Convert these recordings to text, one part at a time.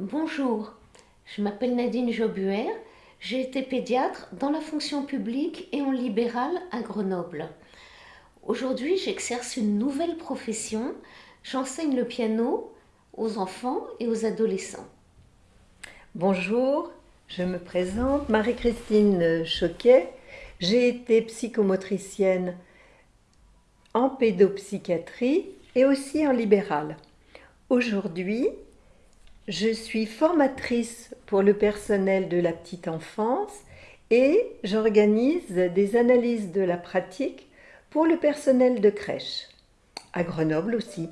Bonjour, je m'appelle Nadine Jobuer, j'ai été pédiatre dans la fonction publique et en libéral à Grenoble. Aujourd'hui, j'exerce une nouvelle profession, j'enseigne le piano aux enfants et aux adolescents. Bonjour, je me présente Marie-Christine Choquet, j'ai été psychomotricienne en pédopsychiatrie et aussi en libéral. Aujourd'hui, je suis formatrice pour le personnel de la petite enfance et j'organise des analyses de la pratique pour le personnel de crèche, à Grenoble aussi.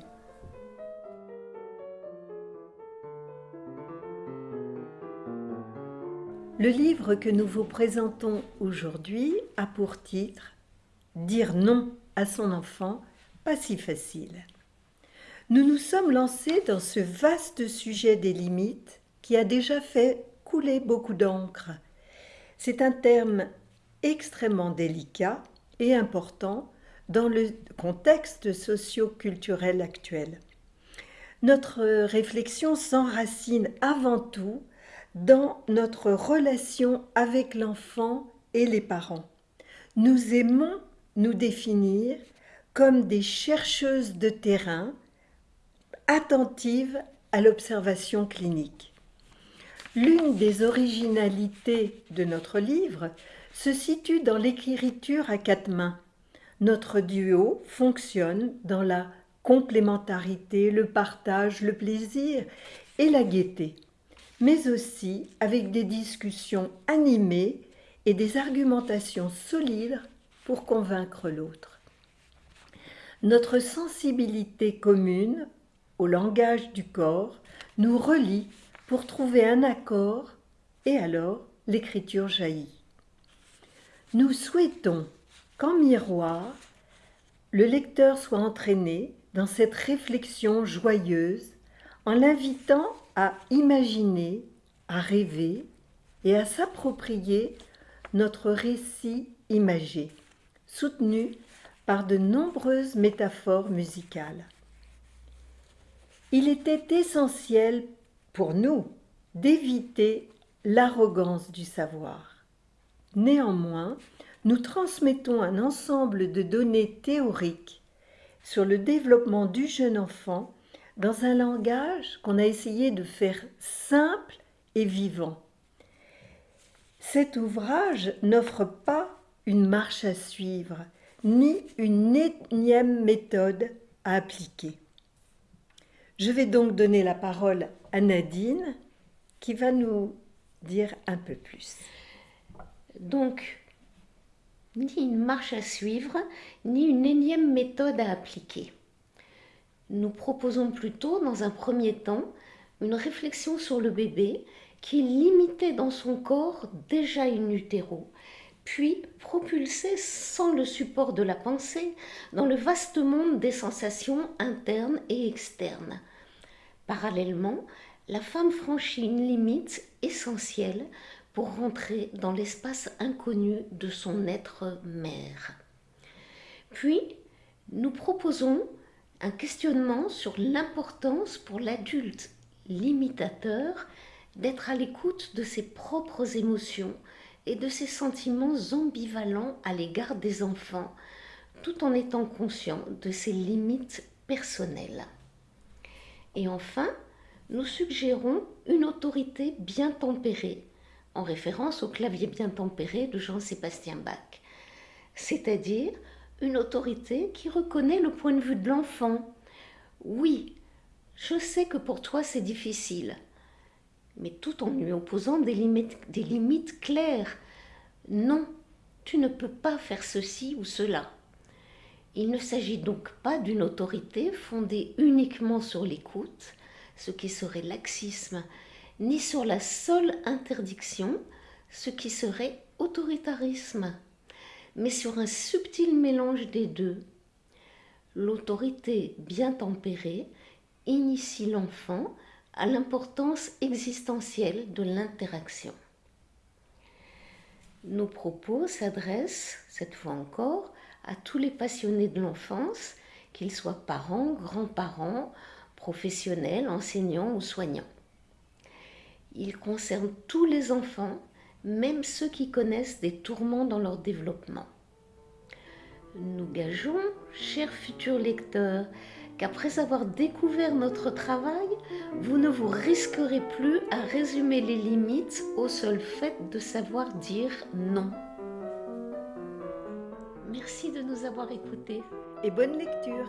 Le livre que nous vous présentons aujourd'hui a pour titre « Dire non à son enfant, pas si facile ». Nous nous sommes lancés dans ce vaste sujet des limites qui a déjà fait couler beaucoup d'encre. C'est un terme extrêmement délicat et important dans le contexte socio-culturel actuel. Notre réflexion s'enracine avant tout dans notre relation avec l'enfant et les parents. Nous aimons nous définir comme des chercheuses de terrain attentive à l'observation clinique. L'une des originalités de notre livre se situe dans l'écriture à quatre mains. Notre duo fonctionne dans la complémentarité, le partage, le plaisir et la gaieté, mais aussi avec des discussions animées et des argumentations solides pour convaincre l'autre. Notre sensibilité commune au langage du corps nous relie pour trouver un accord et alors l'écriture jaillit. Nous souhaitons qu'en miroir, le lecteur soit entraîné dans cette réflexion joyeuse en l'invitant à imaginer, à rêver et à s'approprier notre récit imagé, soutenu par de nombreuses métaphores musicales. Il était essentiel pour nous d'éviter l'arrogance du savoir. Néanmoins, nous transmettons un ensemble de données théoriques sur le développement du jeune enfant dans un langage qu'on a essayé de faire simple et vivant. Cet ouvrage n'offre pas une marche à suivre, ni une énième méthode à appliquer. Je vais donc donner la parole à Nadine qui va nous dire un peu plus. Donc, ni une marche à suivre, ni une énième méthode à appliquer. Nous proposons plutôt, dans un premier temps, une réflexion sur le bébé qui limité dans son corps déjà in utero, puis propulsé sans le support de la pensée dans le vaste monde des sensations internes et externes. Parallèlement, la femme franchit une limite essentielle pour rentrer dans l'espace inconnu de son être mère. Puis, nous proposons un questionnement sur l'importance pour l'adulte limitateur d'être à l'écoute de ses propres émotions et de ses sentiments ambivalents à l'égard des enfants, tout en étant conscient de ses limites personnelles. Et enfin, nous suggérons une autorité bien tempérée, en référence au clavier bien tempéré de Jean-Sébastien Bach, c'est-à-dire une autorité qui reconnaît le point de vue de l'enfant. Oui, je sais que pour toi c'est difficile, mais tout en lui opposant des limites, des limites claires. Non, tu ne peux pas faire ceci ou cela. Il ne s'agit donc pas d'une autorité fondée uniquement sur l'écoute, ce qui serait laxisme, ni sur la seule interdiction, ce qui serait autoritarisme, mais sur un subtil mélange des deux. L'autorité bien tempérée initie l'enfant à l'importance existentielle de l'interaction. Nos propos s'adressent, cette fois encore, à tous les passionnés de l'enfance, qu'ils soient parents, grands-parents, professionnels, enseignants ou soignants. Il concerne tous les enfants, même ceux qui connaissent des tourments dans leur développement. Nous gageons, chers futurs lecteurs, qu'après avoir découvert notre travail, vous ne vous risquerez plus à résumer les limites au seul fait de savoir dire non. Merci de nous avoir écoutés. Et bonne lecture